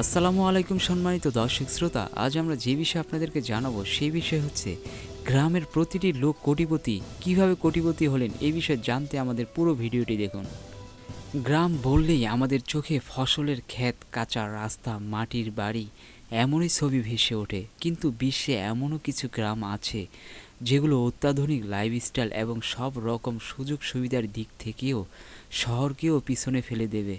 আসসালামু আলাইকুম সম্মানিত দর্শক শ্রোতা, আজ আমরা যে বিষয়ে আপনাদেরকে জানাব সেই বিষয় হচ্ছে গ্রামের প্রতিটি লোক কোটিপতি, কীভাবে কোটিপতি হলেন এই বিষয়ে জানতে আমাদের পুরো ভিডিওটি দেখুন। গ্রাম বললেই আমাদের চোখে ফসলের ক্ষেত, কাঁচা রাস্তা, মাটির বাড়ি, এমনই ছবি ভেসে ওঠে। কিন্তু বিশ্বে এমনও কিছু গ্রাম আছে যেগুলো অত্যাধুনিক লাইফস্টাইল এবং সব রকম সুযোগ সুবিধার দিক থেকেও শহরকেও পিছনে ফেলে দেবে।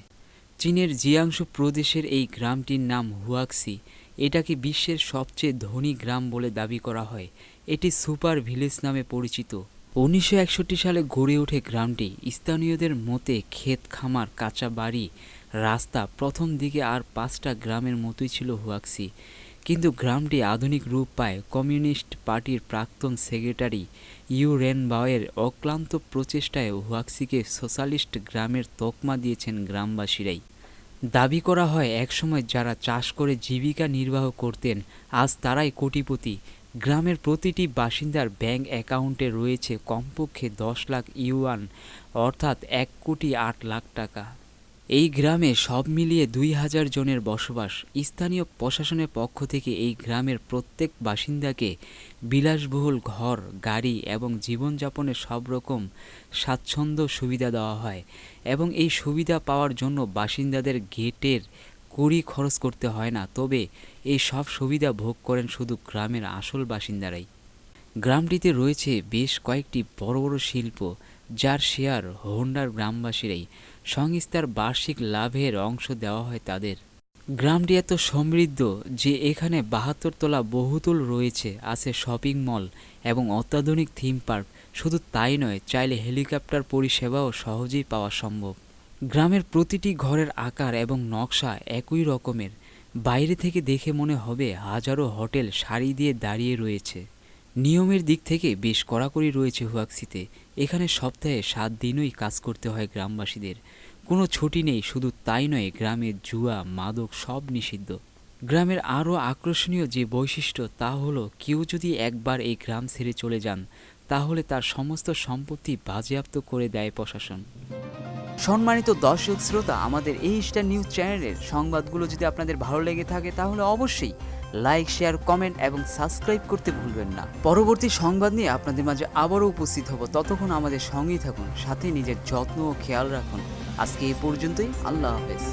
চীনের জিয়াংশু প্রদেশের এই গ্রামটির নাম হুয়াক্সি। এটাকে বিশ্বের সবচেয়ে ধনী গ্রাম বলে দাবি করা হয়। এটি সুপার ভিলেজ নামে পরিচিত। উনিশশো একষট্টি সালে গড়ে ওঠে গ্রামটি। স্থানীয়দের মতে ক্ষেত, খামার, কাঁচা বাড়ি, রাস্তা প্রথম দিকে আর পাঁচটা গ্রামের মতোই ছিল হুয়াক্সি। কিন্তু গ্রামটি আধুনিক রূপ পায়। কমিউনিস্ট পার্টির প্রাক্তন সেক্রেটারি ইউ রেন বাওয়ের অক্লান্ত প্রচেষ্টায় হুয়াক্সিকে সোশ্যালিস্ট গ্রামের তকমা দিয়েছেন গ্রামবাসীরাই। দাবি করা হয়, একসময় যারা চাষ করে জীবিকা নির্বাহ করতেন, আজ তারাই কোটিপতি। গ্রামের প্রতিটি বাসিন্দার ব্যাংক অ্যাকাউন্টে রয়েছে কমপক্ষে দশ লাখ ইউয়ান, অর্থাৎ এক কোটি আট লাখ টাকা। এই গ্রামে সব মিলিয়ে দুই হাজার জনের বসবাস। স্থানীয় প্রশাসনের পক্ষ থেকে এই গ্রামের প্রত্যেক বাসিন্দাকে বিলাসবহুল ঘর, গাড়ি এবং জীবনযাপনের সব রকম স্বাচ্ছন্দ্য সুবিধা দেওয়া হয় এবং এই সুবিধা পাওয়ার জন্য বাসিন্দাদের গেটের কুড়ি খরচ করতে হয় না। তবে এই সব সুবিধা ভোগ করেন শুধু গ্রামের আসল বাসিন্দারাই। গ্রামটিতে রয়েছে বেশ কয়েকটি বড় বড় শিল্প যার শেয়ার হোন্ডার গ্রামবাসীরাই সংস্থার বার্ষিক লাভের অংশ দেওয়া হয় তাদের। গ্রামটি এত সমৃদ্ধ যে এখানে বাহাত্তর তলা বহুতল রয়েছে, আছে শপিং মল এবং অত্যাধুনিক থিম পার্ক। শুধু তাই নয়, চাইলে হেলিকপ্টার পরিষেবাও সহজেই পাওয়া সম্ভব। গ্রামের প্রতিটি ঘরের আকার এবং নকশা একই রকমের। বাইরে থেকে দেখে মনে হবে হাজারো হোটেল সারি দিয়ে দাঁড়িয়ে রয়েছে। নিয়মের দিক থেকে বেশ কড়াকড়ি রয়েছে হুয়াক্সিতে। এখানে সপ্তাহে সাত দিনই কাজ করতে হয় গ্রামবাসীদের। কোনো ছুটি নেই, শুধু তাই নয়, গ্রামে জুয়া, মাদক সব নিষিদ্ধ। গ্রামের আরও আকর্ষণীয় যে বৈশিষ্ট্য তা হলো, কেউ যদি একবার এই গ্রাম ছেড়ে চলে যান, তাহলে তার সমস্ত সম্পত্তি বাজেয়াপ্ত করে দেয় প্রশাসন। সম্মানিত দর্শক শ্রোতা, আমাদের এই স্টার নিউজ চ্যানেলের সংবাদগুলো যদি আপনাদের ভালো লেগে থাকে, তাহলে অবশ্যই লাইক, শেয়ার, কমেন্ট এবং সাবস্ক্রাইব করতে ভুলবেন না। পরবর্তী সংবাদ নিয়ে আপনাদের মাঝে আবারও উপস্থিত হব। ততক্ষণ আমাদের সঙ্গেই থাকুন, সাথে নিজের যত্ন ও খেয়াল রাখুন। আজকে এই পর্যন্তই, আল্লাহ হাফেজ।